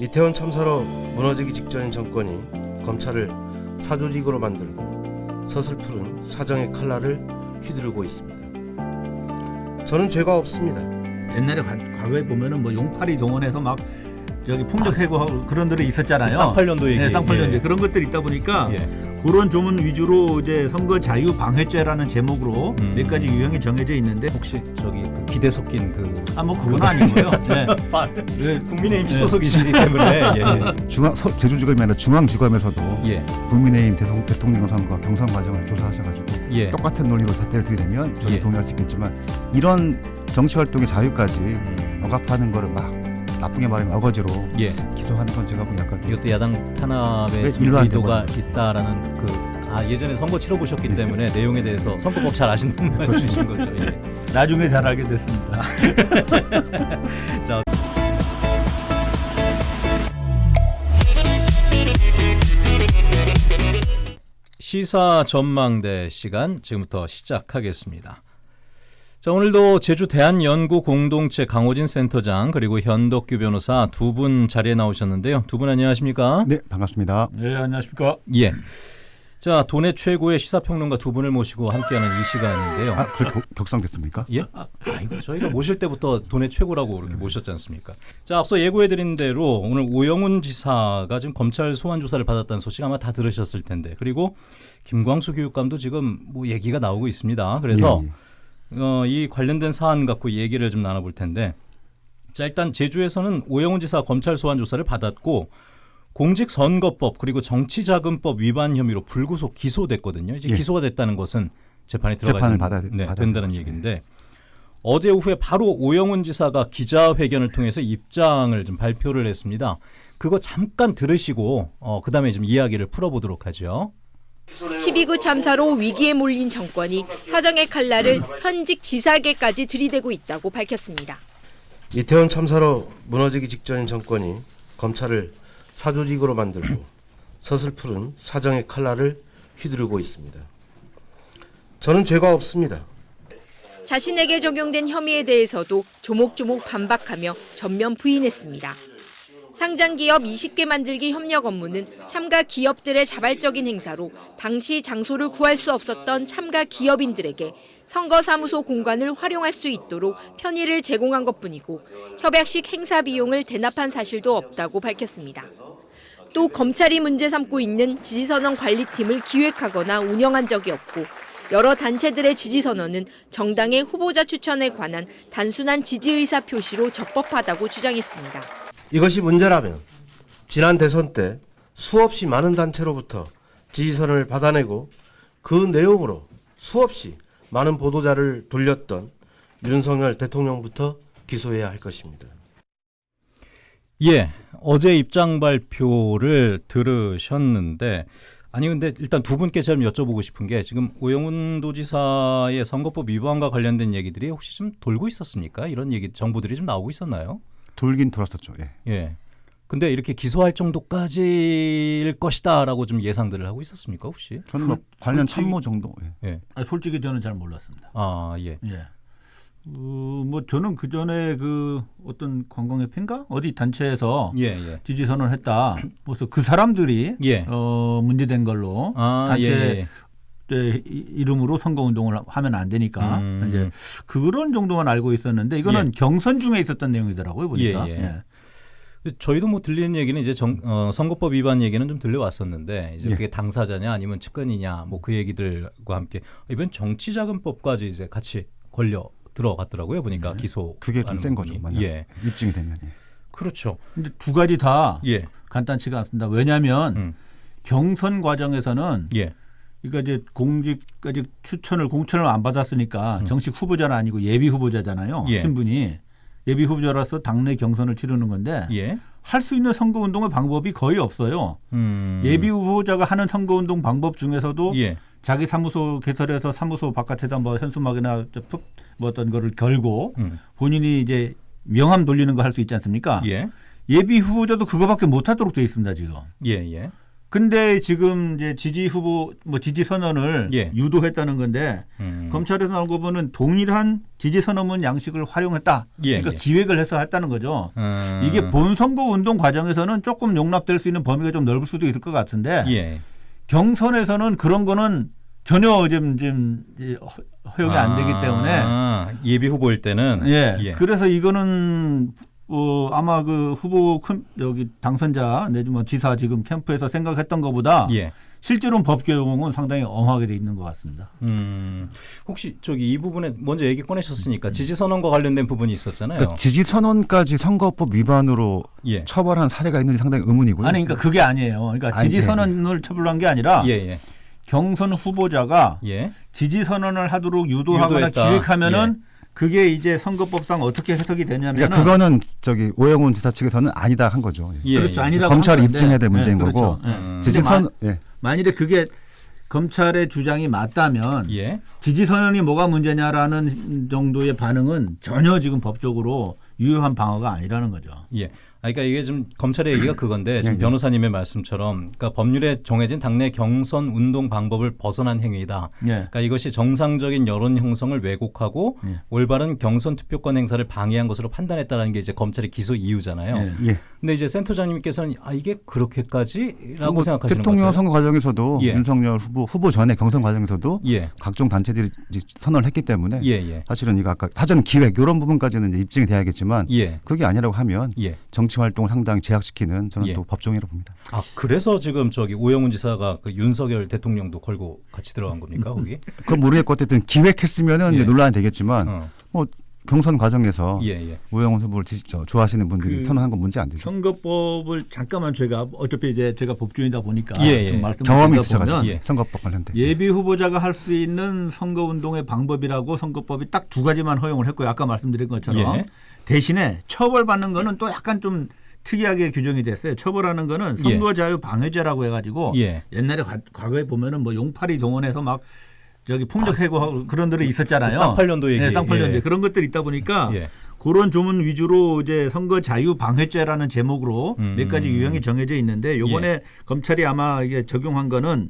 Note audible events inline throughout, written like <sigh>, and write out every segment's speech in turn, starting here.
이태원 참사로 무너지기 직전인 정권이 검찰을 사조직으로 만들고 서슬푸른 사정의 칼날을 휘두르고 있습니다. 저는 죄가 없습니다. 옛날에 과, 과거에 보면은 뭐 용팔이 동원해서 막 저기 풍력 해고하고 그런 들이 있었잖아요. 쌍팔년도 얘기. 네, 쌍팔년도 예. 그런 것들이 있다 보니까 예. 그런 조문 위주로 이제 선거 자유 방해죄라는 제목으로 음. 몇 가지 유형이 정해져 있는데 혹시 저기 그 기대 섞인 그 아 뭐 그건 아니고요. <laughs> 네. 네. 국민의힘 네. 소속이시기 때문에 <laughs> 예, 중앙 서- 제주지검이 아니라 중앙지검에서도 예. 국민의힘 대통, 대통령 선거 경선 과정을 조사하셔가지고 예. 똑같은 논리로 잣대를 들이대면 저도 예. 동의할 수 있겠지만 이런 정치 활동의 자유까지 음, 억압하는 거를 막 나쁘게 말하면 어거지로 예. 기소하는 건 제가 보기 약간 좀 이것도 야당 탄압의 의도가. 있다라는 그 아, 예전에 선거 치러 보셨기 예. 때문에 내용에 대해서 선거법 잘 아시는 말씀이신 거죠. 예. <laughs> 나중에 잘 알게 됐습니다. <laughs> 시사 전망대 시간 지금부터 시작하겠습니다. 자, 오늘도 제주 대한연구 공동체 강호진 센터장 그리고 현덕규 변호사 두 분 자리에 나오셨는데요. 두 분 안녕하십니까? 네 반갑습니다. 네 안녕하십니까. 예. 자, 도내 최고의 시사평론가 두 분을 모시고 함께하는 이 시간인데요. 아 그렇게 격- 격상됐습니까? 예? 아이고 저희가 모실 때부터 돈의 최고라고 이렇게 모셨지 않습니까? 자 앞서 예고해드린 대로 오늘 오영훈 지사가 지금 검찰 소환 조사를 받았다는 소식 아마 다 들으셨을 텐데 그리고 김광수 교육감도 지금 뭐 얘기가 나오고 있습니다. 그래서 예, 예. 어, 이 관련된 사안 갖고 얘기를 좀 나눠볼 텐데 자 일단 제주에서는 오영훈 지사 검찰 소환 조사를 받았고 공직선거법 그리고 정치자금법 위반 혐의로 불구속 기소됐거든요. 이제 예. 기소가 됐다는 것은 재판에 들어가 재판을 있는- 받아야- 네, 받아야 된다는. 얘기인데 어제 오후에 바로 오영훈 지사가 기자회견을 통해서 입장을 좀 발표를 했습니다. 그거 잠깐 들으시고 어, 그다음에 좀 이야기를 풀어보도록 하죠. 12구 참사로 위기에 몰린 정권이 사정의 칼날을 현직 지사계까지 들이대고 있다고 밝혔습니다. 이태원 참사로 무너지기 직전인 정권이 검찰을 사조직으로 만들고 서슬푸른 사정의 칼날을 휘두르고 있습니다. 저는 죄가 없습니다. 자신에게 적용된 혐의에 대해서도 조목조목 반박하며 전면 부인했습니다. 상장기업 20개 만들기 협력 업무는 참가 기업들의 자발적인 행사로 당시 장소를 구할 수 없었던 참가 기업인들에게 선거사무소 공간을 활용할 수 있도록 편의를 제공한 것뿐이고 협약식 행사 비용을 대납한 사실도 없다고 밝혔습니다. 또 검찰이 문제 삼고 있는 지지선언 관리팀을 기획하거나 운영한 적이 없고 여러 단체들의 지지선언은 정당의 후보자 추천에 관한 단순한 지지의사 표시로 적법하다고 주장했습니다. 이것이 문제라면 지난 대선 때 수없이 많은 단체로부터 지지선을 받아내고 그 내용으로 수없이 많은 보도자를 돌렸던 윤석열 대통령부터 기소해야 할 것입니다. 예, 어제 입장 발표를 들으셨는데 아니 근데 일단 두 분께 좀 여쭤보고 싶은 게 지금 오영훈 도지사의 선거법 위반과 관련된 얘기들이 혹시 좀 돌고 있었습니까? 이런 얘기 정보들이 좀 나오고 있었나요? 돌긴 돌았었죠. 예. 예. 근데 이렇게 기소할 정도까지일 것이다라고 좀 예상들을 하고 있었습니까 혹시? 저는 뭐 관련 솔직히- 참모 정도. 예. 예. 아, 솔직히 저는 잘 몰랐습니다. 아 예. 예. 어, 뭐 저는 그 전에 그 어떤 관광협회인가 어디 단체에서 예 예. 지지 선언을 했다. 그래서 그 사람들이 예. 어, 문제된 걸로 아 예. 단체 예. 때 이- 이름으로 선거 운동을 하면 안 되니까 음. 이제 그런 정도만 알고 있었는데 이거는 경선 중에 있었던 내용이더라고요 보니까. 예, 예. 저희도 뭐 들리는 얘기는 이제 정, 어, 선거법 위반 얘기는 좀 들려왔었는데 이제 예. 그게 당사자냐 아니면 측근이냐 뭐 그 얘기들과 함께 이번 정치자금법까지 이제 같이 걸려 들어갔더라고요 보니까 기소 그게 좀 센 거죠. 만약 예 입증이 되면. 예. 그렇죠 근데 두 가지 다 예 간단치가 않습니다. 왜냐하면 음. 경선 과정에서는 예. 그러니까 이제 공직 아직 추천을 공천을 안 받았으니까 정식 후보자는 아니고 예비 후보자잖아요. 음. 예. 신분이 예비 후보자로서 당내 경선을 치르는 건데 예. 할수 있는 선거 운동의 방법이 거의 없어요. 음. 예비 후보자가 하는 선거 운동 방법 중에서도 예. 자기 사무소 개설해서 사무소 바깥에다 뭐 현수막이나 뭐 어떤 거를 걸고 음. 본인이 이제 명함 돌리는 거 할 수 있지 않습니까? 예. 예비 후보자도 그거밖에 못 하도록 돼 있습니다, 지금. 예. 예. 근데 지금 이제 지지 후보 뭐 지지 선언을 예. 유도했다는 건데 음. 검찰에서 나온 거 보면 동일한 지지 선언문 양식을 활용했다. 예, 그러니까 예. 기획을 해서 했다는 거죠. 음. 이게 본 선거 운동 과정에서는 조금 용납될 수 있는 범위가 좀 넓을 수도 있을 것 같은데 예. 경선에서는 그런 거는 전혀 지금 지금 허- 허용이 안 되기 때문에 아, 예비 후보일 때는 예. 그래서 이거는 어 아마 그 후보 큰 여기 당선자 내지 뭐 지사 지금 캠프에서 생각했던 것보다 예. 실제로는 법 적용은 상당히 엄하게 돼 있는 것 같습니다. 음, 혹시 저기 이 부분에 먼저 얘기 꺼내셨으니까 지지 선언과 관련된 부분이 있었잖아요. 그러니까 지지 선언까지 선거법 위반으로 예. 처벌한 사례가 있는지 상당히 의문이고요. 아니 그러니까 그게 아니에요. 그러니까 아니, 지지 예. 선언을 처벌한 게 아니라 예, 예. 경선 후보자가 예. 지지 선언을 하도록 유도하거나 유도했다. 기획하면은 그게 이제 선거법상 어떻게 해석이 되냐면은 그러니까 그거는 저기 오영훈 지사 측에서는 아니다 한 거죠. 예. 예. 그렇죠 예. 아니라고 한 건데. 입증해야 될 문제인 그렇죠. 거고. 예. 음. 지지 근데 선 예. 만일에 그게 검찰의 주장이 맞다면 예. 지지 선언이 뭐가 문제냐라는 정도의 반응은 전혀 지금 법적으로 유효한 방어가 아니라는 거죠. 예. 아, 그러니까 이게 좀 검찰의 얘기가 그건데 지금 예, 예. 변호사님의 말씀처럼 그러니까 법률에 정해진 당내 경선 운동 방법을 벗어난 행위다. 예. 그러니까 이것이 정상적인 여론 형성을 왜곡하고 예. 올바른 경선 투표권 행사를 방해한 것으로 판단했다라는 게 이제 검찰의 기소 이유잖아요. 예. 예. 근데 이제 센터장님께서는 아 이게 그렇게까지라고 뭐 생각하시는 대통령? 선거 과정에서도 예. 윤석열 후보 후보 전에 경선 과정에서도 예. 각종 단체들이 선언을 했기 때문에 예, 예. 사실은 이거 아까 사전 기획 이런 부분까지는 입증이 돼야겠지만 예. 그게 아니라고 하면 예. 정치 활동을 상당히 제약시키는 저는 예. 또 법정이라고 봅니다. 아 그래서 지금 저기 오영훈 지사가 그 윤석열 대통령도 걸고 같이 들어간 겁니까 거기? 그건 모르겠고 어쨌든 기획했으면은 예. 논란이 되겠지만 어. 뭐 경선 과정에서 예, 예. 우영훈 후보를 지지, 저, 좋아하시는 분들이 그 선언한 건 문제 안 되죠. 선거법을 잠깐만 제가 어차피 이제 제가 법조인이다 보니까 예, 예. 경험이 있으셔가지고 예. 선거법 관련된. 예비 후보자가 할 수 있는 선거 운동의 방법이라고 선거법이 딱 두 가지만 허용을 했고요. 아까 말씀드린 것처럼 예. 대신에 처벌받는 거는 또 약간 좀 특이하게 규정이 됐어요. 처벌하는 거는 예. 선거 자유 방해죄라고 해가지고 예. 옛날에 과, 과거에 보면은 뭐 용팔이 동원해서 막 저기 폭력 해고 그런 들이 있었잖아요. 그 쌍팔년도 얘기. 네, 쌍팔년도 예. 그런 것들이 있다 보니까 예. 그런 조문 위주로 이제 선거 자유 방해죄라는 제목으로 음. 몇 가지 유형이 정해져 있는데 요번에 검찰이 아마 이게 적용한 거는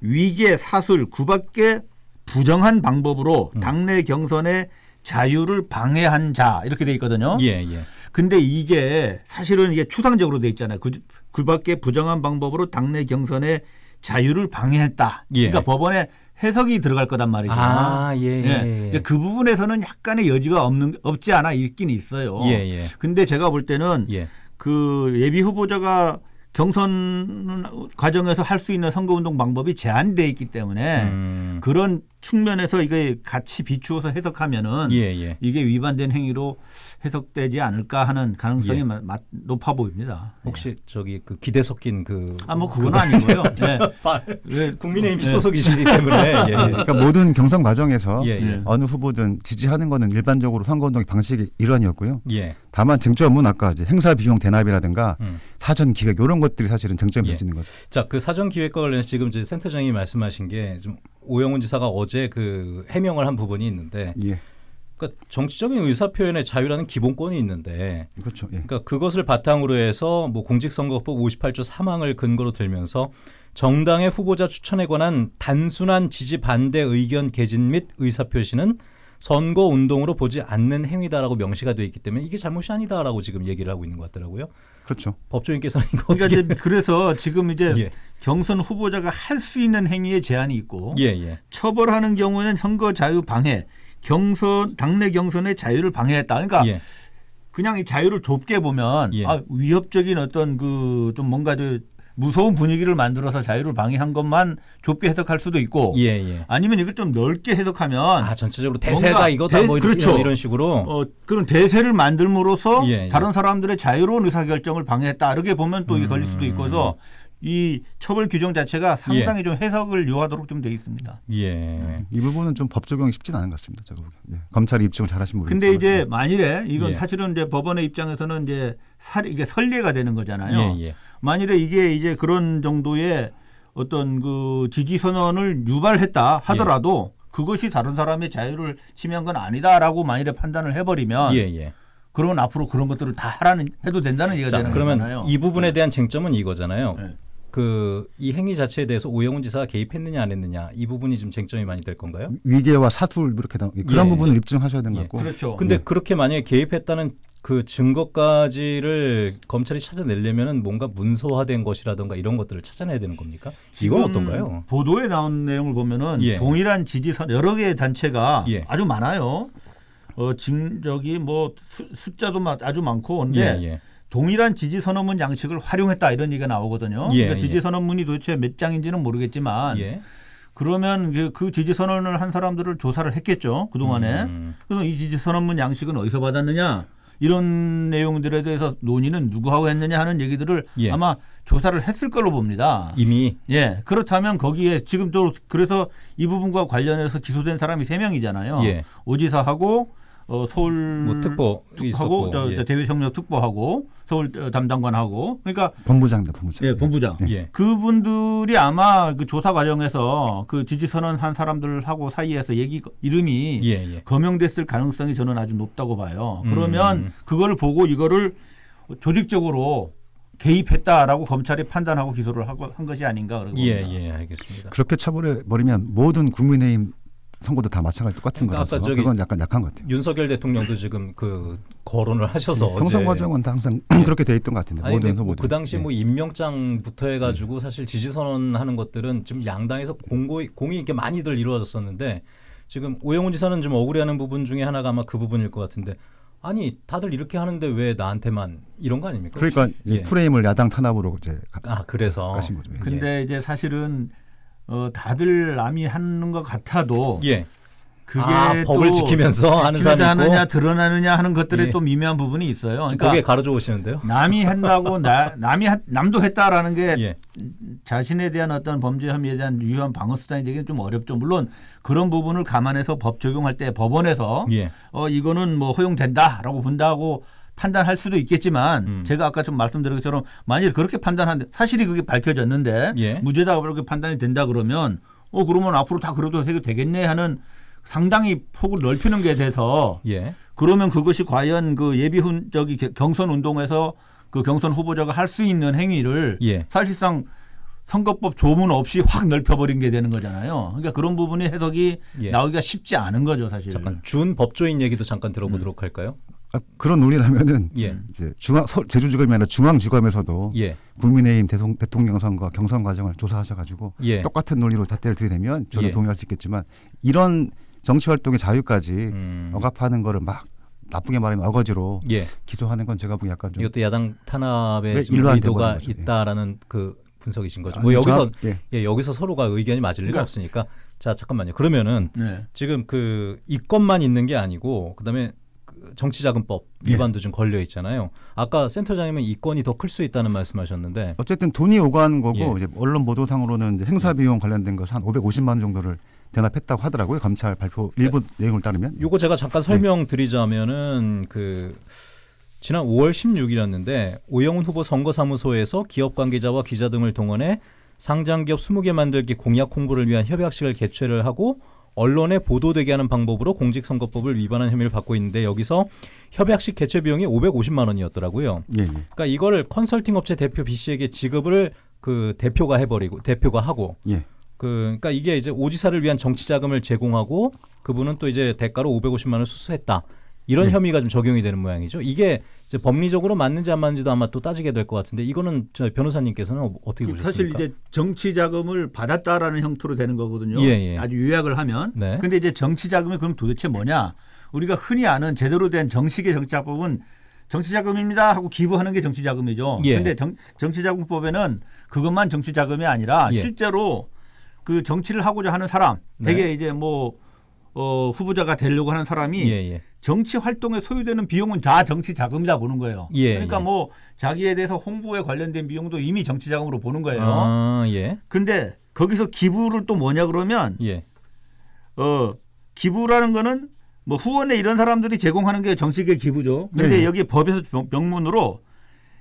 위계 사술 구밖에 부정한 방법으로 음. 당내 경선의 자유를 방해한 자 이렇게 돼 있거든요. 예, 예. 근데 이게 사실은 이게 추상적으로 돼 있잖아요. 그, 그 밖에 부정한 방법으로 당내 경선의 자유를 방해했다. 예. 그러니까 법원에 해석이 들어갈 거단 말이죠. 아, 예, 예. 예. 이제 그 부분에서는 약간의 여지가 없는 없지 않아 있긴 있어요. 예, 예. 근데 제가 볼 때는 예. 그 예비 후보자가 경선 과정에서 할 수 있는 선거운동 방법이 제한돼 있기 때문에 음. 그런 측면에서 이게 같이 비추어서 해석하면은 예, 예. 이게 위반된 행위로 해석되지 않을까 하는 가능성이 예. 마- 마- 높아 보입니다. 혹시 저기 그 기대 섞인 그 아 뭐 그건 아니고요. <laughs> 네. 왜- 국민의힘 네. 소속이시기 때문에 <laughs> 예, 예. 그러니까 모든 경선 과정에서 예, 예. 어느 후보든 지지하는 거는 일반적으로 선거운동의 방식의 일환이었고요. 예. 다만 쟁점은 아까 이제 행사 비용 대납이라든가 음. 사전 기획 이런 것들이 사실은 쟁점이 예. 있는 거죠. 자, 그 사전 기획과 관련해서 지금 이제 센터장이 말씀하신 게 좀 오영훈 지사가 어제 그 해명을 한 부분이 있는데 예, 그러니까 정치적인 의사 표현의 자유라는 기본권이 있는데 그렇죠. 예. 그러니까 그것을 바탕으로 해서 뭐 공직선거법 58조 3항을 근거로 들면서 정당의 후보자 추천에 관한 단순한 지지 반대 의견 개진 및 의사 표시는 선거 운동으로 보지 않는 행위다라고 명시가 돼 있기 때문에 이게 잘못이 아니다라고 지금 얘기를 하고 있는 것 같더라고요. 그렇죠. 법조인께서는 이거 그러니까 어떻게 이제 그래서 지금 이제 <laughs> 예. 경선 후보자가 할 수 있는 행위에 제한이 있고 예, 예. 처벌하는 경우에는 선거 자유 방해, 경선 당내 경선의 자유를 방해했다. 그러니까 예. 그냥 이 자유를 좁게 보면 예. 아, 위협적인 어떤 그 좀 뭔가 좀 무서운 분위기를 만들어서 자유를 방해한 것만 좁게 해석할 수도 있고 예, 예. 아니면 이걸 좀 넓게 해석하면 아, 전체적으로 대세가 이거다 대- 뭐 이런, 그렇죠. 이런 식으로 어, 그런 대세를 만들므로써 예, 예. 다른 사람들의 자유로운 의사결정을 방해했다. 이렇게 보면 또 이게 음. 걸릴 수도 있고 해서 이 처벌 규정 자체가 상당히 좀 해석을 요하도록 좀 돼 있습니다. 예. 이 부분은 좀 법 적용이 쉽진 않은 것 같습니다. 제가 보기엔. 예. 검찰이 입증을 잘하신 모르겠지만. 근데 이제 만일에 이건 예. 사실은 이제 법원의 입장에서는 이제 살 이게 선례가 되는 거잖아요. 예, 예. 만일에 이게 이제 그런 정도의 어떤 그 지지 선언을 유발했다 하더라도 예. 그것이 다른 사람의 자유를 침해한 건 아니다라고 만일에 판단을 해버리면 예, 예. 그러면 앞으로 그런 것들을 다 하라는 해도 된다는 얘기가 자, 되는 그러면 거잖아요. 이 부분에 대한 쟁점은 이거잖아요. 네. 그이 행위 자체에 대해서 오영훈 지사가 개입했느냐 안 했느냐 이 부분이 좀 쟁점이 많이 될 건가요? 위계와 사술 이렇게 나 그런 예, 부분을 예. 입증하셔야 되는 것 예. 같고 그렇죠. 근데 그렇게 만약에 개입했다는 그 증거까지를 검찰이 찾아내려면은 뭔가 문서화된 것이라든가 이런 것들을 찾아내야 되는 겁니까? 이건 지금 어떤가요? 보도에 나온 내용을 보면은 예. 동일한 지지선 여러 개의 단체가 예. 아주 많아요. 어, 진 저기 뭐 수- 숫자도 마- 아주 많고 근데 예, 예. 동일한 지지 선언문 양식을 활용했다 이런 얘기가 나오거든요. 예, 그러니까 예. 지지 선언문이 도대체 몇 장인지는 모르겠지만 예. 그러면 그, 그 지지 선언을 한 사람들을 조사를 했겠죠 그 동안에. 음. 그래서 이 지지 선언문 양식은 어디서 받았느냐 이런 내용들에 대해서 논의는 누구하고 했느냐 하는 얘기들을 예. 아마 조사를 했을 걸로 봅니다. 이미 예, 그렇다면 거기에 지금 또 그래서 이 부분과 관련해서 기소된 사람이 세 명이잖아요. 예. 오지사하고 어, 서울 뭐 특보 하고 예. 저 대외협력 특보하고 서울 어, 담당관하고 그러니까 본부장입니다, 본부장. 예, 본부장. 예. 그분들이 아마 그 조사 과정에서 그 지지 선언한 사람들하고 사이에서 얘기 이름이 예, 예. 거명됐을 가능성이 저는 아주 높다고 봐요. 음. 그러면 그거를 보고 이거를 조직적으로 개입했다라고 검찰이 판단하고 기소를 하고 한 것이 아닌가 그러고 예. 예, 알겠습니다. 그렇게 처벌해 버리면 모든 국민의힘 선거도 다 마찬가지 똑같은 그러니까 아까 거라서 저기 그건 약간 약한 것 같아요. 윤석열 대통령도 지금 그 거론을 하셔서 어제 경선 과정은 다 항상 그렇게 돼 있던 것 같은데 아니 모든 뭐 후보들. 그 당시 예. 뭐 임명장부터 해가지고 사실 지지 선언하는 것들은 지금 양당에서 공고 공이 이렇게 많이들 이루어졌었는데 지금 오영훈 지사는 좀 억울해하는 부분 중에 하나가 아마 그 부분일 것 같은데 아니 다들 이렇게 하는데 왜 나한테만 이런 거 아닙니까? 그러니까 이제 예. 프레임을 야당 탄압으로 이제 가- 아 그래서 가신 거죠. 예. 근데 이제 사실은 어, 다들 남이 하는 것 같아도 예. 그게 아, 법을 또 지키면서 하는 사람이 하느냐 드러나느냐 하는 것들에 예. 또 미묘한 부분이 있어요. 그러니까 거기에 가로져 오시는데요. 남이 한다고 나, 남이 하- 남도 했다라는 게 예. 자신에 대한 어떤 범죄 혐의에 대한 유효한 방어 수단이 되기는 좀 어렵죠. 물론 그런 부분을 감안해서 법 적용할 때 법원에서 예. 어 이거는 뭐 허용된다라고 본다고 판단할 수도 있겠지만 음. 제가 아까 좀 말씀드린 것처럼 만일 그렇게 판단한데 사실이 그게 밝혀졌는데 예. 무죄다 그렇게 판단이 된다 그러면 어 그러면 앞으로 다 그래도 해도 되겠네 하는 상당히 폭을 넓히는 게 돼서 예. 그러면 그것이 과연 그 예비 훈 저기 게- 경선 운동에서 그 경선 후보자가 할 수 있는 행위를 예. 사실상 선거법 조문 없이 확 넓혀버린 게 되는 거잖아요. 그러니까 그런 부분이 해석이 예. 나오기가 쉽지 않은 거죠, 사실. 잠깐 준 법조인 얘기도 잠깐 들어보도록 할까요? 아, 그런 논리라면은 예. 이제 중앙 서- 제주지검이 아니라 중앙지검에서도 예. 국민의힘 대통, 대통령 선거 경선 과정을 조사하셔가지고 예. 똑같은 논리로 잣대를 들이대면 저는 예. 동의할 수 있겠지만 이런 정치 활동의 자유까지 음. 억압하는 거를 막 나쁘게 말하면 어거지로 예. 기소하는 건 제가 보기 약간 좀 이것도 야당 일로 안 의도가? 예. 있다라는 그 분석이신 거죠. 아니, 뭐 여기서 예. 예, 여기서 서로가 의견이 맞을 리가 그러니까- 없으니까 자 잠깐만요. 그러면은 네. 지금 그 이건만 있는 게 아니고 그다음에 그 정치자금법 예. 위반도 좀 걸려 있잖아요. 아까 센터장님은 이 건이 더 클 수 있다는 말씀하셨는데 어쨌든 돈이 오가는 거고 예. 언론 보도상으로는 행사 비용 관련된 것 한 550만 원 정도를 대납했다고 하더라고요. 검찰 발표 일부 내용을 따르면. 요거 제가 잠깐 설명드리자면은 그 지난 5월 16일이었는데 오영훈 후보 선거사무소에서 기업 관계자와 기자 등을 동원해 상장기업 20개 만들기 공약 홍보를 위한 협약식을 개최를 하고 언론에 보도되게 하는 방법으로 공직선거법을 위반한 혐의를 받고 있는데 여기서 협약식 개최 비용이 550만 원이었더라고요. 예, 예. 그러니까 이거를 컨설팅 업체 대표 B 씨에게 지급을 그 대표가 해버리고 대표가 하고 예. 그 그러니까 이게 이제 오지사를 위한 정치 자금을 제공하고 그분은 또 이제 대가로 550만 원을 수수했다. 이런 네. 혐의가 좀 적용이 되는 모양이죠. 이게 이제 법리적으로 맞는지 안 맞는지도 아마 또 따지게 될 것 같은데 이거는 저 변호사님께서는 어- 어떻게 보셨습니까? 사실 이제 정치 자금을 받았다라는 형태로 되는 거거든요. 예, 예. 아주 요약을 하면. 네. 근데 이제 정치 자금이 그럼 도대체 뭐냐? 우리가 흔히 아는 제대로 된 정식의 정치자금은 정치 자금입니다 하고 기부하는 게 정치 자금이죠. 예. 근데 정치 자금법에는 그것만 정치 자금이 아니라 예. 실제로 그 정치를 하고자 하는 사람, 네. 되게 이제 뭐 어, 후보자가 되려고 하는 사람이 예, 예. 정치 활동에 소요되는 비용은 다 정치 자금이다 보는 거예요. 예, 그러니까 예. 뭐 자기에 대해서 홍보에 관련된 비용도 이미 정치 자금으로 보는 거예요. 아, 예. 근데 거기서 기부를 또 뭐냐 그러면 예. 어 기부라는 거는 뭐 후원에 이런 사람들이 제공하는 게 정식의 기부죠. 근데 네. 여기 법에서 명- 명문으로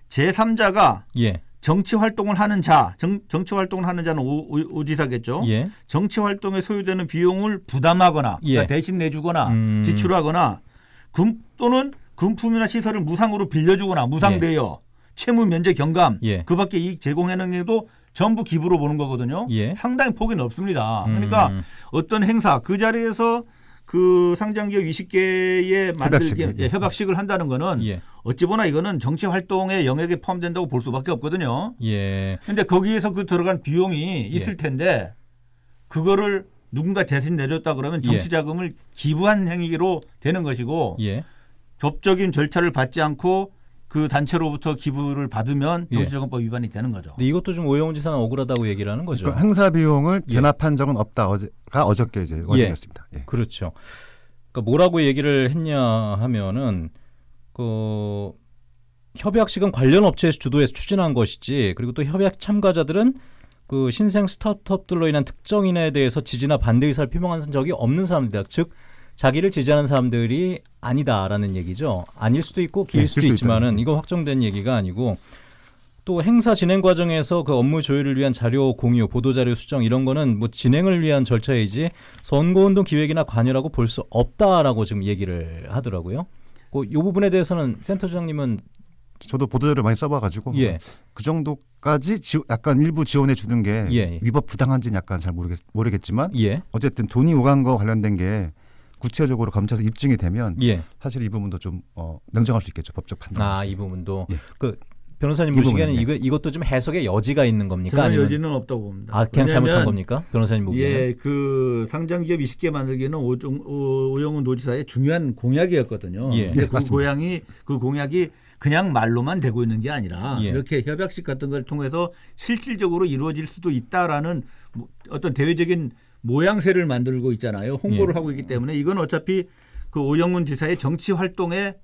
제3자가 예. 정치 활동을 하는 자, 정, 정치 활동을 하는 자는 오, 오- 오지사겠죠. 예. 정치 활동에 소요되는 비용을 부담하거나 예. 그러니까 대신 내주거나 음. 지출하거나 금 또는 금품이나 시설을 무상으로 빌려주거나 무상 대여, 채무 면제 경감, 예. 그밖에 이익 제공하는 게도 전부 기부로 보는 거거든요. 예. 상당히 폭이 넓습니다. 그러니까 음. 어떤 행사 그 자리에서 그 상장기업 20개의 만들기 협약식, 예. 예, 협약식을 한다는 거는 예. 어찌 보나 이거는 정치 활동의 영역에 포함된다고 볼 수밖에 없거든요. 예. 근데 거기에서 그 들어간 비용이 있을 예. 텐데 그거를 누군가 대신 내렸다 그러면 예. 정치 자금을 기부한 행위로 되는 것이고 예. 법적인 절차를 받지 않고 그 단체로부터 기부를 받으면 예. 정치자금법 위반이 되는 거죠. 근데 이것도 좀 오영훈 지사는 억울하다고 얘기를 하는 거죠. 그러니까 행사 비용을 예. 대납한 적은 없다. 어제가 어저께 이제 어제였습니다. 예. 그렇죠. 그러니까 뭐라고 얘기를 했냐 하면은 그 협약식은 관련 업체에서 주도해서 추진한 것이지 그리고 또 협약 참가자들은 그 신생 스타트업들로 인한 특정인에 대해서 지지나 반대 의사를 표명한 적이 없는 사람들이다. 즉 자기를 지지하는 사람들이 아니다라는 얘기죠. 아닐 수도 있고 길 네, 수도 있지만은 있다. 이거 확정된 얘기가 아니고 또 행사 진행 과정에서 그 업무 조율을 위한 자료 공유, 보도 자료 수정 이런 거는 뭐 진행을 위한 절차이지 선거 운동 기획이나 관여라고 볼 수 없다라고 지금 얘기를 하더라고요. 그이 부분에 대해서는 센터장님은 저도 보도자료 많이 써봐가지고 예, 그 정도까지 지, 약간 일부 지원해 주는 게 예. 위법 부당한지는 약간 잘 모르겠, 모르겠지만 예, 어쨌든 돈이 오간 거 관련된 게 구체적으로 검찰에서 입증이 되면 예. 사실 이 부분도 좀 어, 냉정할 수 있겠죠 법적 판단. 아이 부분도 예. 그 변호사님 이 보시기에는 이거 이것도 좀 해석의 여지가 있는 겁니까? 저는 아니면- 여지는 없다고 봅니다. 아 그냥 잘못한 겁니까? 변호사님 보기에는 예, 그 상장기업 20개 만들기는 오종, 오, 오영훈 노지사의 중요한 공약이었거든요. 예. 근데 네, 그 맞습니다. 고양이 그 공약이 그냥 말로만 되고 있는 게 아니라 예. 이렇게 협약식 같은 걸 통해서 실질적으로 이루어질 수도 있다라는 뭐 어떤 대외적인 모양새를 만들고 있잖아요. 홍보를 예. 하고 있기 때문에 이건 어차피 그 오영훈 지사의 정치 활동의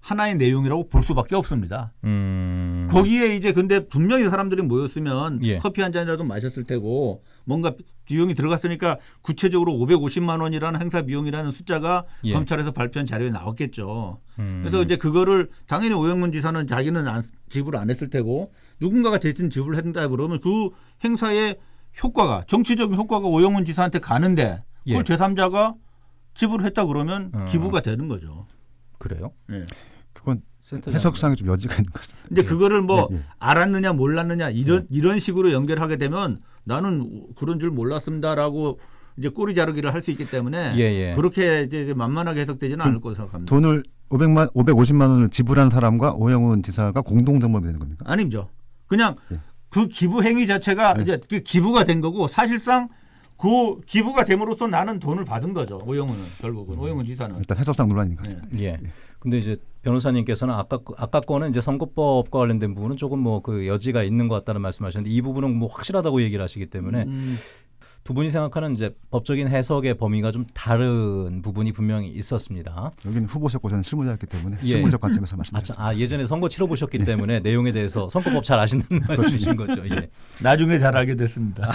하나의 내용이라고 볼 수밖에 없습니다. 음, 거기에 이제 근데 분명히 사람들이 모였으면 예. 커피 한 잔이라도 마셨을 테고 뭔가 비용이 들어갔으니까 구체적으로 550만 원이라는 행사 비용이라는 숫자가 예. 검찰에서 발표한 자료에 나왔겠죠. 음, 그래서 이제 그거를 당연히 오영문 지사는 자기는 안, 지불 안 했을 테고 누군가가 대신 지불했다 그러면 그 행사의 효과가 정치적인 효과가 오영문 지사한테 가는데 그걸 예. 제3자가 지불했다 그러면 어. 기부가 되는 거죠. 그래요? 예. 그건. 해석상에 좀 여지가 있는 것 같습니다. 근데 그거를 뭐 예, 예. 알았느냐 몰랐느냐 이런 이런 식으로 연결하게 되면 나는 그런 줄 몰랐습니다라고 이제 꼬리 자르기를 할 수 있기 때문에 예, 예. 그렇게 이제 만만하게 해석되지는 않을 거라고 생각합니다. 돈을 500만 550만 원을 지불한 사람과 오영훈 지사가 공동 정범이 되는 겁니까? 아니죠. 그냥 예. 그 기부 행위 자체가 네. 이제 그 기부가 된 거고 사실상 그 기부가 됨으로써 나는 돈을 받은 거죠. 오영훈은 결국은 오영훈 지사는. 일단 해석상 논란인 것 같습니다. 예. 근데 이제 변호사님께서는 아까 거- 아까 거는 이제 선거법과 관련된 부분은 조금 뭐 그 여지가 있는 것 같다는 말씀하셨는데 이 부분은 뭐 확실하다고 얘기를 하시기 때문에 음, 두 분이 생각하는 이제 법적인 해석의 범위가 좀 다른 부분이 분명히 있었습니다. 여기는 후보셨고 저는 실무자였기 때문에 예. 실무적 관점에서 아, 말씀드렸습니다. 참, 아 예전에 선거 치러 보셨기 때문에 내용에 대해서 선거법 잘 아신다는 말씀이신 거죠. 예. 나중에 잘 알게 됐습니다.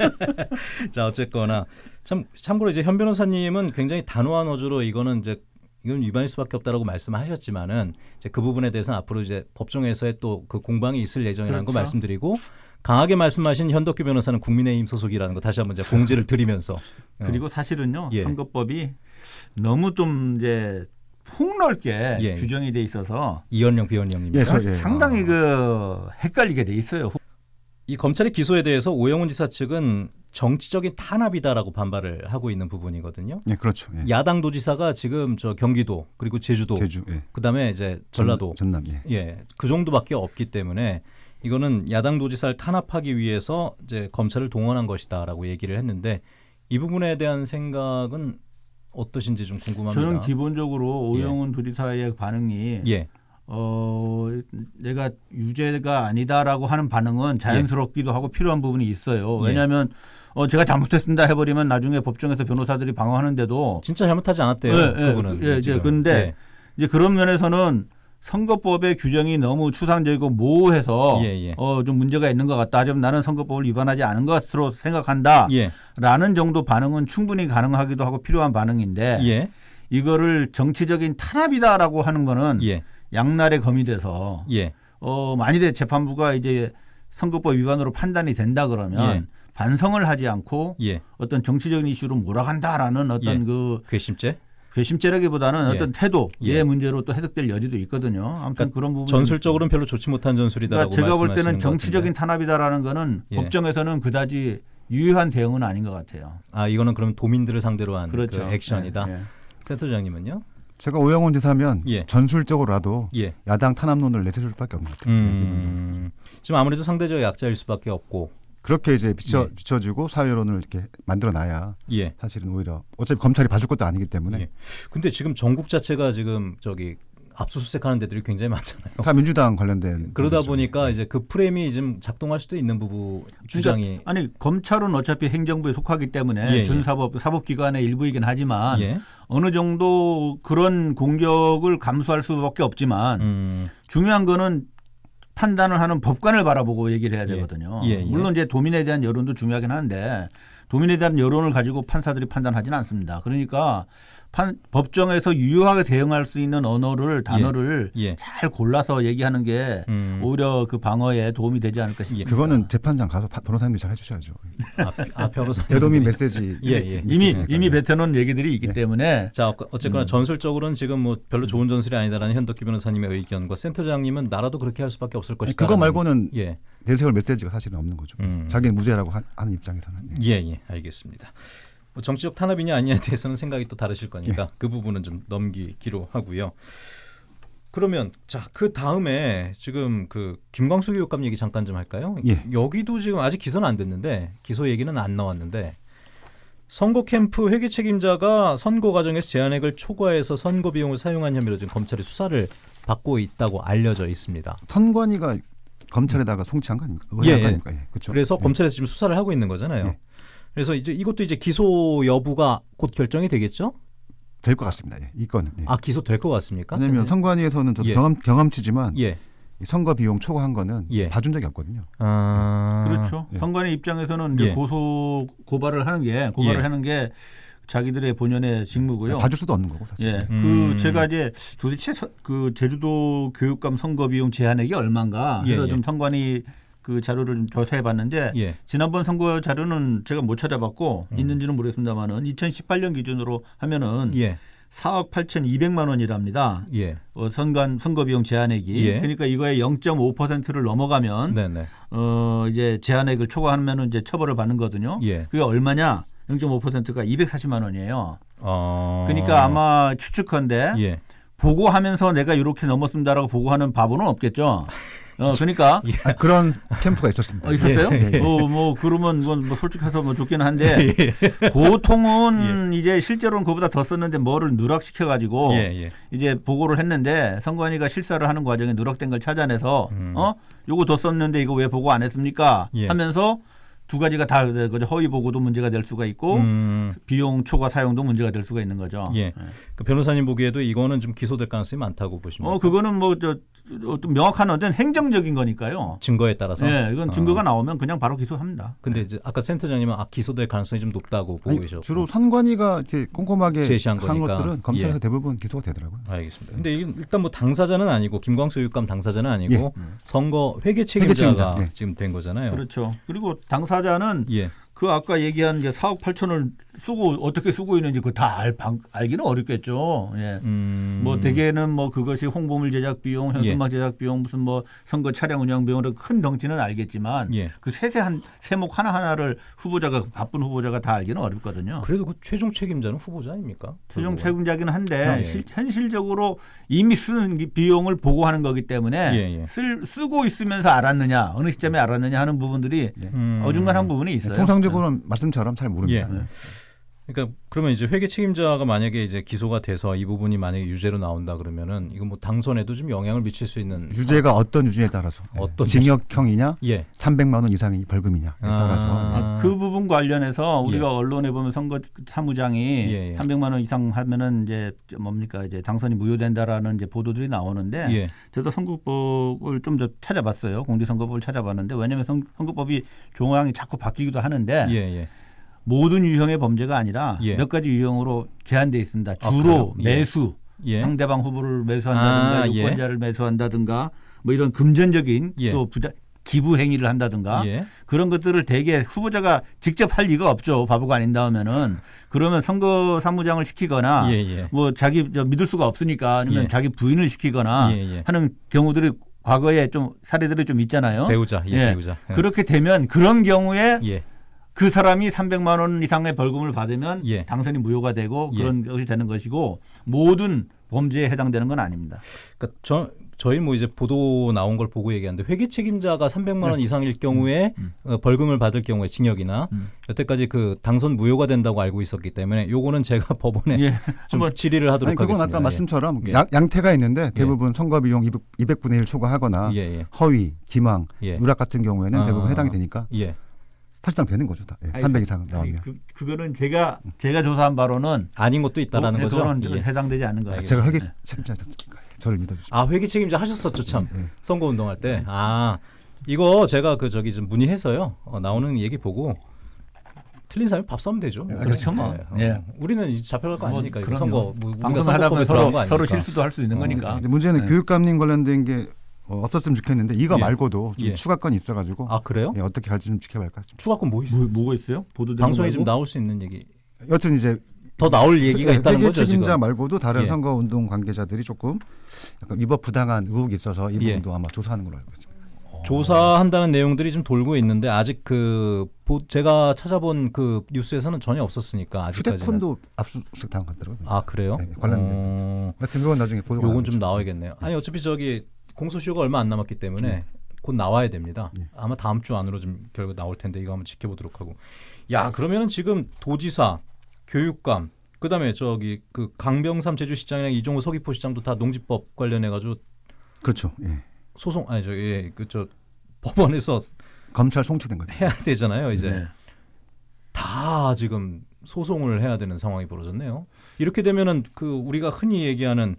<laughs> 자 어쨌거나 참 참고로 이제 현 변호사님은 굉장히 단호한 어조로 이거는 이제 이건 위반일 수밖에 없다라고 말씀하셨지만은 이제 그 부분에 대해서는 앞으로 이제 법정에서의 또 그 공방이 있을 예정이라는 거 그렇죠. 말씀드리고 강하게 말씀하신 현덕규 변호사는 국민의힘 소속이라는 거 다시 한번 이제 공지를 드리면서 <laughs> 어, 그리고 사실은요 예. 선거법이 너무 좀 이제 폭넓게 예. 규정이 돼 있어서 이현령 비현령님 예, 저- 예. 상당히 그 헷갈리게 돼 있어요. 이 검찰의 기소에 대해서 오영훈 지사 측은 정치적인 탄압이다라고 반발을 하고 있는 부분이거든요. 예, 그렇죠. 예. 야당 도지사가 지금 저 경기도 그리고 제주도 제주, 예. 그다음에 이제 전라도 전, 남 예. 예, 그 정도밖에 없기 때문에 이거는 야당 도지사를 탄압하기 위해서 이제 검찰을 동원한 것이다라고 얘기를 했는데 이 부분에 대한 생각은 어떠신지 좀 궁금합니다. 저는 기본적으로 예. 오영훈 도지사의 반응이 예, 어 내가 유죄가 아니다라고 하는 반응은 자연스럽기도 하고 필요한 부분이 있어요. 예. 왜냐하면 어 제가 잘못했습니다 해버리면 나중에 법정에서 변호사들이 방어하는데도 진짜 잘못하지 않았대요. 예, 예, 그분은. 예, 이제. 근데 이제 그런 면에서는 선거법의 규정이 너무 추상적이고 모호해서 예, 예. 어 좀 문제가 있는 것 같다. 좀 나는 선거법을 위반하지 않은 것으로 생각한다. 예, 라는 정도 반응은 충분히 가능하기도 하고 필요한 반응인데 예, 이거를 정치적인 탄압이다라고 하는 거는 예, 양날의 검이 돼서 예, 어 만일에 재판부가 이제 선거법 위반으로 판단이 된다 그러면 예. 반성을 하지 않고 예. 어떤 정치적인 이슈로 몰아간다라는 어떤 예. 그 괘씸죄? 괘씸죄라기보다는 예. 어떤 태도의 예. 문제로 또 해석될 여지도 있거든요. 아무튼 그러니까 그런 부분 전술적으로는 별로 좋지 못한 전술이다라고 그러니까 제가 볼 말씀하시는 때는 것 정치적인. 탄압이다라는 거는 예. 법정에서는 그다지 유효한 대응은 아닌 것 같아요. 아 이거는 그럼 도민들을 상대로 한 그렇죠. 그 액션이다. 예, 예. 센터장님은요? 제가 오영훈 지사면 예. 전술적으로라도 예. 야당 탄압론을 내세울 수밖에 없는 것 같아요. 네. 음, 지금 아무래도 상대적 약자일 수밖에 없고. 그렇게 이제 비춰 예. 비춰주고 사회론을 이렇게 만들어놔야 예. 사실은 오히려 어차피 검찰이 봐줄 것도 아니기 때문에 예. 근데 지금 전국 자체가 지금 저기 압수수색하는 데들이 굉장히 많잖아요. 다 민주당 관련된 <laughs> 그러다 거죠. 보니까 이제 그 프레임이 좀 작동할 수도 있는 부분 주장이 아니 검찰은 어차피 행정부에 속하기 때문에 예, 예. 준사법 사법기관의 일부이긴 하지만 예. 어느 정도 그런 공격을 감수할 수밖에 없지만 음, 중요한 거는 판단을 하는 법관을 바라보고 얘기를 해야 되거든요. 예, 예. 물론 이제 도민에 대한 여론도 중요하긴 한데 도민에 대한 여론을 가지고 판사들이 판단하지는 않습니다. 그러니까 판, 법정에서 유효하게 대응할 수 있는 언어를 단어를 예. 잘 골라서 얘기하는 게 음. 오히려 그 방어에 도움이 되지 않을까 싶습니다. 그거는 재판장 가서 파- 변호사님들이 잘 해주셔야죠. 아, 아 <laughs> 변호사. 대도민 메시지 <laughs> 예, 예. 이미. 이미 뱉어놓은 얘기들이 있기 예. 때문에 자 어- 어쨌거나 전술적으로는 지금 뭐 별로 좋은 전술이 아니다라는 현덕기 변호사님의 의견과 센터장님은 나라도 그렇게 할 수밖에 없을 것이다. 그거 말고는 예. 내세울 메시지가 사실은 없는 거죠. 음. 자기는 무죄라고 하- 하는 입장에서는. 예. 예, 예, 알겠습니다. 뭐 정치적 탄압이냐 아니냐에 대해서는 생각이 또 다르실 거니까 그 부분은 좀 넘기기로 하고요. 그러면 자 그 다음에 지금 그 김광수 교육감 얘기 잠깐 좀 할까요? 예. 여기도 지금 아직 기소는 안 됐는데 기소 얘기는 안 나왔는데 선거 캠프 회계 책임자가 선거 과정에서 제한액을 초과해서 선거 비용을 사용한 혐의로 지금 검찰이 수사를 받고 있다고 알려져 있습니다. 선관위가 검찰에다가 송치한 거 아닙니까? 예, 예. 아닙니까? 예, 그렇죠. 그래서 예. 검찰에서 지금 수사를 하고 있는 거잖아요. 예. 그래서 이제 이것도 이제 기소 여부가 곧 결정이 되겠죠? 될 것 같습니다. 예. 이 건은. 예. 아 기소 될 것 같습니까? 왜냐하면? 선관위에서는 저도 예. 경험 경험치지만 예. 이 선거 비용 초과한 거는 예. 봐준 적이 없거든요. 아 그렇죠. 예. 선관위 입장에서는 이제 예. 고소 고발을 하는 게 고발을 예. 하는 게 자기들의 본연의 직무고요. 봐줄 수도 없는 거고 사실. 예, 음. 그 제가 이제 도대체 서- 그 제주도 교육감 선거 비용 제한액이 얼마인가 예, 해서 예. 좀 선관위 그 자료를 좀 조사해 봤는데 예. 지난번 선거 자료는 제가 못 찾아봤고 음. 있는지는 모르겠습니다만은 2018년 기준으로 하면은 예. 4억 8,200만 원이랍니다. 예. 어, 선관 선거 비용 제한액이 예. 그러니까 이거의 0.5%를 넘어가면 네, 네. 어 이제 제한액을 초과하면은 이제 처벌을 받는 거거든요. 예. 그게 얼마냐? 0.5%가 240만 원이에요. 어. 그러니까 아마 추측컨대 예. 보고하면서 내가 이렇게 넘었습니다라고 보고하는 바보는 없겠죠. <laughs> 어, 그러니까 <laughs> 아, 그런 캠프가 있었습니다. 어, 있었어요? 예, 예. 어, 뭐 그러면 이건 뭐 솔직해서 뭐 좋긴 한데 <laughs> 고통은 이제 실제로는 그보다 더 썼는데 뭐를 누락시켜 가지고 예, 예. 이제 보고를 했는데 선관위가 실사를 하는 과정에 누락된 걸 찾아내서 음. 어 요거 더 썼는데 이거 왜 보고 안 했습니까? 예. 하면서 두 가지가 다 그죠. 허위 보고도 문제가 될 수가 있고 음. 비용 초과 사용도 문제가 될 수가 있는 거죠. 예. 그 변호사님 보기에도 이거는 좀 기소될 가능성이 많다고 보십니까? 어 그거는 뭐저 어떤 명확한 어떤 행정적인 거니까요. 증거에 따라서. 예, 이건 증거가 어. 나오면 그냥 바로 기소합니다. 근데 이제 아까 센터장님은 아 기소될 가능성이 좀 높다고 보고 아니, 계셨고. 주로 선관위가 이제 꼼꼼하게 제시한 한 거니까. 것들은 검찰에서 예. 대부분 기소가 되더라고요. 알겠습니다. 근데 일단 뭐 당사자는 아니고 김광수 교육감 당사자는 아니고 예. 선거 회계 책임자가 책임자, 예. 지금 된 거잖아요. 그렇죠. 그리고 당사 자는 예. 그 아까 얘기한 이제 4억 8천을 쓰고 어떻게 쓰고 있는지 그거 다 알, 방- 알기는 어렵겠죠. 예. 음. 뭐 대개는 뭐 그것이 홍보물 제작 비용, 현수막 제작 비용, 무슨 뭐 선거 차량 운영 비용으로 큰 덩치는 알겠지만 예. 그 세세한 세목 하나 하나를 후보자가 바쁜 후보자가 다 알기는 어렵거든요. 그래도 그 최종 책임자는 후보자 아닙니까? 최종. 책임자긴 한데 예. 실- 현실적으로 이미 쓰는 기- 비용을 보고하는 거기 때문에 예, 예. 쓸, 쓰고 있으면서 알았느냐 어느 시점에 알았느냐 하는 부분들이 음. 어중간한 부분이 있어요. 통상적으로는 말씀처럼 잘 모릅니다. 예. 그러니까 그러면 이제 회계 책임자가 만약에 이제 기소가 돼서 이 부분이 만약에 유죄로 나온다 그러면은 이거 뭐 당선에도 좀 영향을 미칠 수 있는 유죄가 어떤 유죄에 따라서 예. 어떤 징역형이냐 예. 300만 원 이상의 벌금이냐에 따라서 아. 아, 그 부분 관련해서 우리가 예. 언론에 보면 선거 사무장이 예, 예. 300만 원 이상 하면은 이제 뭡니까 이제 당선이 무효된다라는 이제 보도들이 나오는데 예. 저도 선거법을 좀 더 찾아봤어요. 공직선거법을 찾아봤는데 왜냐하면 선, 선거법이 조항이 자꾸 바뀌기도 하는데 예, 예. 모든 유형의 범죄가 아니라 예. 몇 가지 유형으로 제한돼 있습니다. 아, 주로? 예. 매수, 예. 상대방 후보를 매수한다든가 아, 예. 유권자를 매수한다든가 뭐 이런 금전적인 예. 또 부자 기부 행위를 한다든가 예. 그런 것들을 대개 후보자가 직접 할 리가 없죠. 바보가 아닌다 하면은 그러면 선거 사무장을 시키거나 예, 예. 뭐 자기 저 믿을 수가 없으니까 아니면 예. 자기 부인을 시키거나 예, 예. 하는 경우들이 과거에 좀 사례들이 좀 있잖아요. 배우자, 예, 예. 배우자. 예. 그렇게 되면 그런 경우에 예. 그 사람이 300만 원 이상의 벌금을 받으면 예. 당선이 무효가 되고 예. 그런 것이 되는 것이고 모든 범죄에 해당되는 건 아닙니다. 그러니까 저 저희 뭐 이제 보도 나온 걸 보고 얘기하는데 회계 책임자가 300만 원 이상일 경우에 음. 어, 벌금을 받을 경우에 징역이나 음. 여태까지 그 당선 무효가 된다고 알고 있었기 때문에 요거는 제가 <laughs> 법원에 예. 좀 질의를 하도록 아니 그건 하겠습니다. 아까 말씀처럼 양, 양태가 있는데 대부분 선거 비용 200, 200 분의 1 초과하거나 예, 예, 허위, 기망, 예. 누락 같은 경우에는 아, 대부분 아, 해당이 아. 되니까 예. 탈당되는 거죠. 다. 예, 아니, 300 이상 아니, 나오면. 그, 그거는 제가 제가 조사한 바로는 아닌 것도 있다라는 뭐, 거죠. 그거는 예. 해당되지 않는 거예요. 제가 회계 책임자니까 저를 믿어주십시오. 아 회계 책임자 하셨었죠 참 예. 선거 운동할 때. 아 이거 제가 그 저기 좀 문의해서요 어, 나오는 얘기 보고 틀린 사람이 밥 싸면 되죠. 그렇죠, 뭐. 네, 예. 어, 우리는 이제 잡혀갈 거 뭐, 아니니까 그럼요. 선거 뭐 우리가 방송을 하다 선거법에 보면 서로. 서로 실수도 할 수 있는 어, 거니까. 근데 문제는 네. 교육감님 관련된 게 어, 없었으면 좋겠는데 이거 예. 말고도 좀 예. 추가건이 있어가지고 아 그래요? 예, 어떻게 갈지 좀 지켜봐야 좀. 추가권 뭐 있어요? 뭐, 뭐가 있어요? 보도된 방송에 말고? 나올 수 있는 얘기 여튼 이제 더 나올 얘기가 회- 있다는 회계 거죠 책임자 지금. 말고도 다른 예. 선거 운동 관계자들이 조금 약간 위법 부당한 의혹이 있어서 이 예. 부분도 아마 조사하는 걸로 알고 있습니다. 조사한다는 내용들이 좀 돌고 있는데 아직 그 보- 제가 찾아본 그 뉴스에서는 전혀 없었으니까 아직까지는. 휴대폰도 압수수색 당하더라고요. 아 그래요? 네, 관련된 어, 하여튼 그건 나중에 보도가 요건 좀 나오겠죠. 나와야겠네요. 아니 어차피 저기 공소시효가 얼마 안 남았기 때문에 곧 나와야 됩니다. 예. 아마 다음 주 안으로 좀 결과 나올 텐데 이거 한번 지켜보도록 하고. 야 그러면은 지금 도지사, 교육감, 그다음에 저기 그 강병삼 제주시장이랑 이종호 서귀포시장도 다 농지법 관련해 가지고 그렇죠. 예. 소송 아니 저기 예, 그저 법원에서 검찰 송치된 거죠. 해야 되잖아요. 이제 네. 다 지금 소송을 해야 되는 상황이 벌어졌네요. 이렇게 되면은 그 우리가 흔히 얘기하는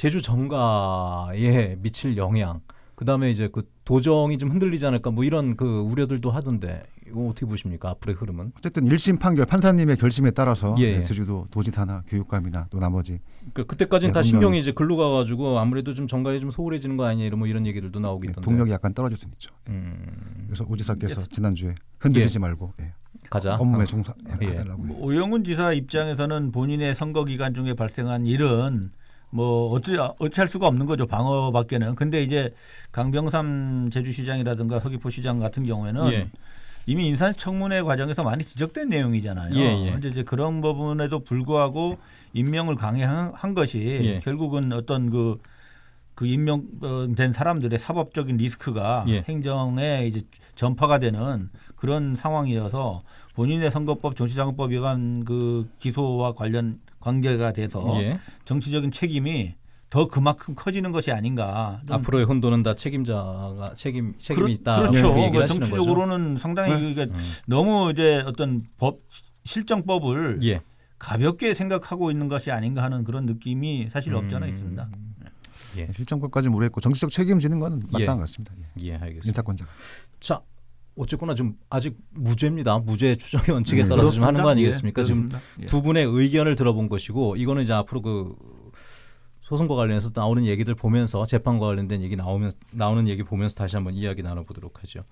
제주 정가에 미칠 영향, 그 다음에 이제 그 도정이 좀 흔들리지 않을까 뭐 이런 그 우려들도 하던데 이거 어떻게 보십니까 앞으로의 흐름은? 어쨌든 1심 판결 판사님의 결심에 따라서 예, 예. 네, 제주도 도지사나 교육감이나 또 나머지 그 그때까지는 네, 다. 신경이 이제 글로 가가지고 아무래도 좀 정가에 좀 소홀해지는 거 아니냐 이런 뭐 이런 얘기들도 나오고 예, 있던데. 동력이 약간 떨어질 수는 있죠. 예. 음, 그래서 오지사께서 지난주에 흔들리지 말고 예. 가자. 업무에 어. 종사해달라고 뭐 오영훈 지사 입장에서는 본인의 선거 기간 중에 발생한 일은 뭐 어찌 어찌할 수가 없는 거죠 방어밖에는. 근데 이제 강병삼 제주시장이라든가 서귀포시장 같은 경우에는 예. 이미 인사청문회 과정에서 많이 지적된 내용이잖아요. 예, 예. 이제 그런 부분에도 불구하고 임명을 강행한 한 것이 예. 결국은 어떤 그, 그 임명된 사람들의 사법적인 리스크가 예. 행정에 이제 전파가 되는 그런 상황이어서 본인의 선거법 정치자금법 위반 그 기소와 관련 관계가 돼서 예. 정치적인 책임이 더 그만큼 커지는 것이 아닌가. 좀 앞으로의 혼돈은 다 책임자가 책임 책임이 그렇- 있다. 그렇죠. 얘기를 하시는 거죠. 정치적으로는 상당히 그러니까 음. 너무 이제 어떤 법 실정법을 예. 가볍게 생각하고 있는 것이 아닌가 하는 그런 느낌이 사실 없지 않아 음. 있습니다. 예. 실정법까지 모르겠고 정치적 책임지는 건 예. 마땅한 것 같습니다. 예. 예, 알겠습니다. 인사권자. 자, 어쨌거나 좀 아직 무죄입니다. 무죄 추정의 원칙에 네, 따라서 좀 하는 거. 아니겠습니까? 예, 지금. 예. 두 분의 의견을 들어본 것이고 이거는 이제 앞으로 그 소송과 관련해서 나오는 얘기들 보면서 재판과 관련된 얘기 나오면 나오는 얘기 보면서 다시 한번 이야기 나눠보도록 하죠.